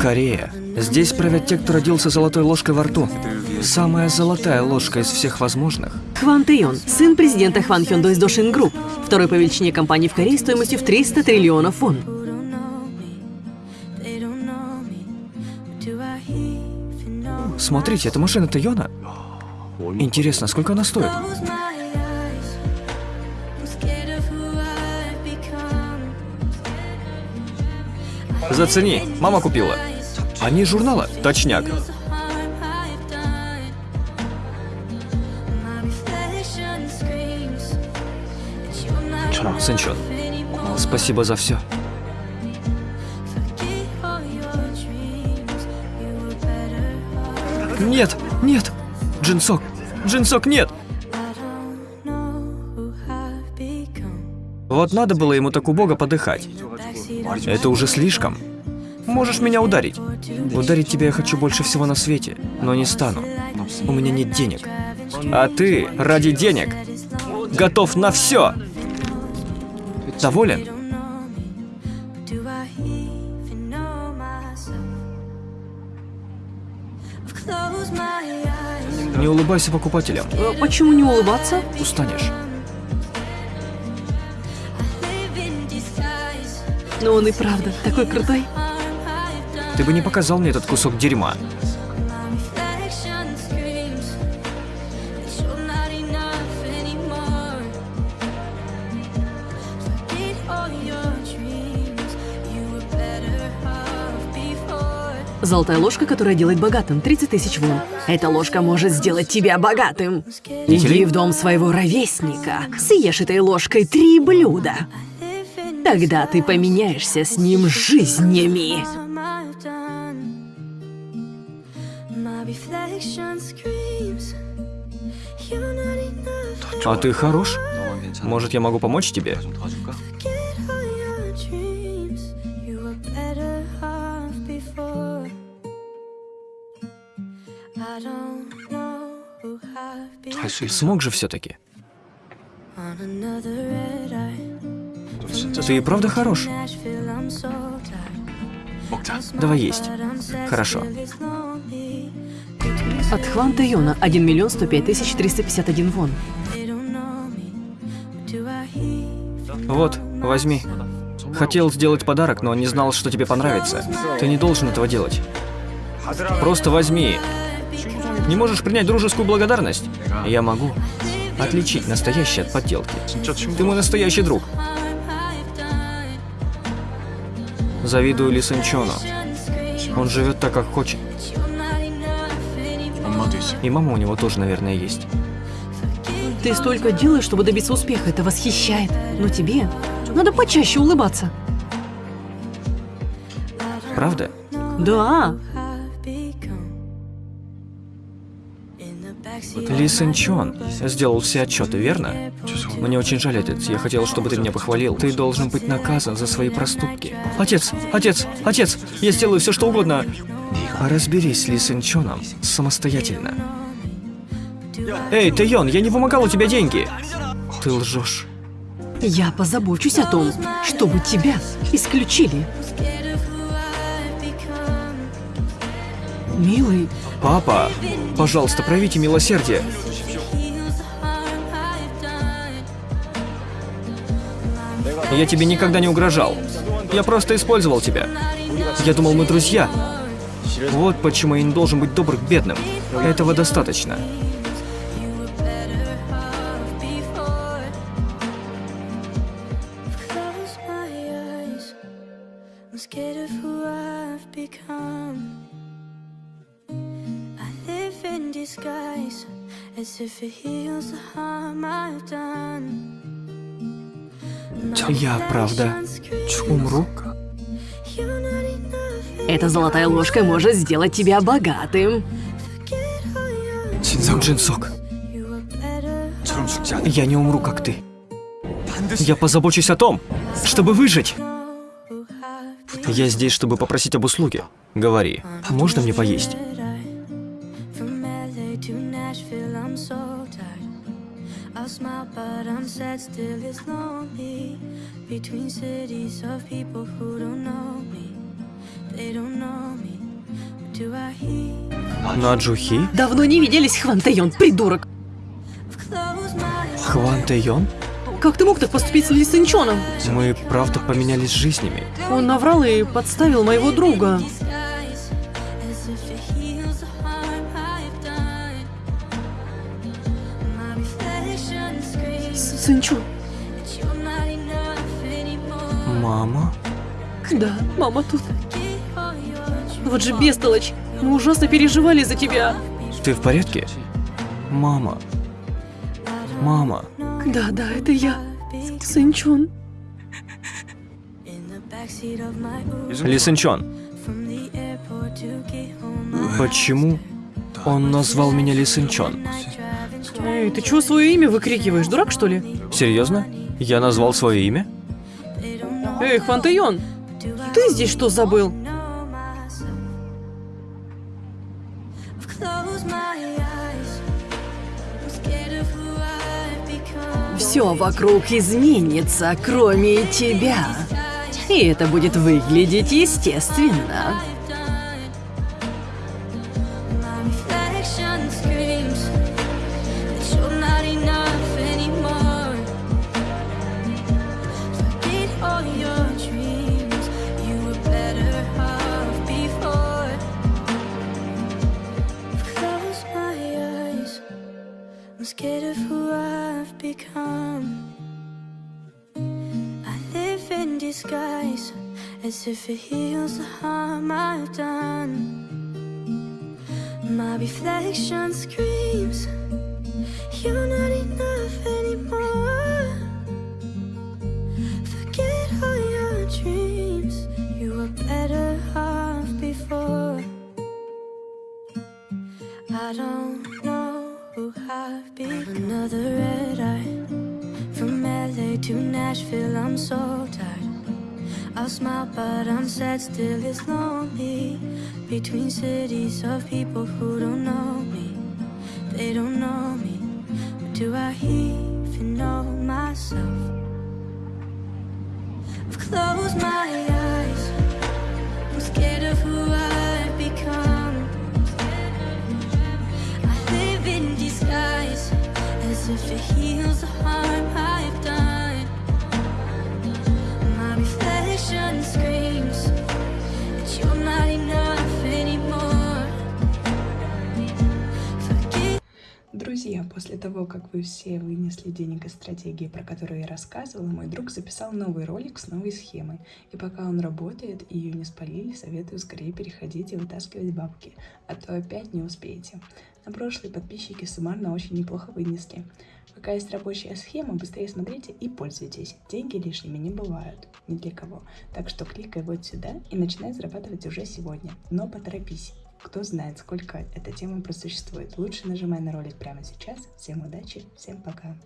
Корея. Здесь правят те, кто родился золотой ложкой во рту. Самая золотая ложка из всех возможных. Хван Тэйон, сын президента Хван Хёндо из Дошин Group, второй по величине компании в Корее стоимостью в 300 триллионов вон. Смотрите, это машина Тэйона. Интересно, сколько она стоит? Зацени, мама купила. Они из журнала? Точняк. Сынчон, спасибо за все. Нет, нет! Джинсок! Джинсок, нет! Вот надо было ему так убого подыхать. Это уже слишком. Можешь меня ударить. Ударить тебя я хочу больше всего на свете, но не стану. У меня нет денег. А ты ради денег готов на все. Доволен? Не улыбайся покупателям. Э, Почему не улыбаться? Устанешь. Но он и правда такой крутой. Ты бы не показал мне этот кусок дерьма. Золотая ложка, которая делает богатым. 30 тысяч вон. Эта ложка может сделать тебя богатым. Иди в дом своего ровесника. Съешь этой ложкой три блюда. Тогда ты поменяешься с ним жизнями. А ты хорош? Может, я могу помочь тебе? Смог же все-таки. Ты и правда хорош. Давай есть. Хорошо. От Хван Тэйона 1 миллион 105 тысяч 351 вон. Вот, возьми. Хотел сделать подарок, но не знал, что тебе понравится. Ты не должен этого делать. Просто возьми. Не можешь принять дружескую благодарность? Я могу отличить настоящее от подделки. Ты мой настоящий друг. Завидую Ли Сэнчону. Он живет так, как хочет. И мама у него тоже, наверное, есть. Ты столько делаешь, чтобы добиться успеха. Это восхищает. Но тебе надо почаще улыбаться. Правда? Да. Ли Сэнчон сделал все отчеты, верно? Мне очень жаль, отец. Я хотел, чтобы ты меня похвалил. Ты должен быть наказан за свои проступки. Отец, отец, отец, я сделаю все, что угодно. А разберись Ли Сэнчоном самостоятельно. Эй, Тэйон, я не вымогал у тебя деньги. Ты лжешь. Я позабочусь о том, чтобы тебя исключили. Милый, Папа, пожалуйста, проявите милосердие. Я тебе никогда не угрожал. Я просто использовал тебя. Я думал, мы друзья. Вот почему я не должен быть добр к бедным. Этого достаточно. Scared of who I've become. Disguise, as if it heals the harm I've done. Я, правда, умру? You're not enough. эта золотая ложка может сделать тебя богатым. Your Джинсок, я не умру, как ты. Я позабочусь о том, чтобы выжить. Я здесь, чтобы попросить об услуге. Говори, можно мне поесть? I'll smile, but I'm sad, still it's lonely. Between cities of people who don't know me. They don't know me. But do I hear? Наджухи? Давно не виделись, Хван Тэйон, придурок. Хван Тэйон? Как ты мог так поступить с Ли Сынчоном? Мы правда поменялись жизнями. Он наврал и подставил моего друга. Anymore. Мама? Да, мама тут. Вот же бестолочь. Мы ужасно переживали за тебя. Ты в порядке? Мама. Мама. Да, да, это я. Сынчон. Uber Ли Сынчон, почему он назвал меня Ли Сынчон? Эй, ты чего свое имя выкрикиваешь? Дурак, что ли? Серьезно? Я назвал свое имя? Эй, Хван Тэйон, ты здесь что забыл? Все вокруг изменится, кроме тебя. И это будет выглядеть естественно. Scared of who I've become. I live in disguise as if it heals the harm I've done. My reflection screams, You're not enough anymore. Forget all your dreams, you were better off before. I don't know I've been. Another red eye. From LA to Nashville, I'm so tired. I'll smile, but I'm sad, still it's lonely. Between cities of people who don't know me, they don't know me. But do I even know myself? I've closed my eyes. Друзья, после того, как вы все вынесли денег из стратегии, про которую я рассказывала, мой друг записал новый ролик с новой схемой. И пока он работает и ее не спалили, советую скорее переходить и вытаскивать бабки, а то опять не успеете. На прошлые подписчики суммарно очень неплохо вынесли. Пока есть рабочая схема, быстрее смотрите и пользуйтесь. Деньги лишними не бывают, ни для кого. Так что кликай вот сюда и начинай зарабатывать уже сегодня. Но поторопись. Кто знает, сколько эта тема просуществует. Лучше нажимай на ролик прямо сейчас. Всем удачи, всем пока.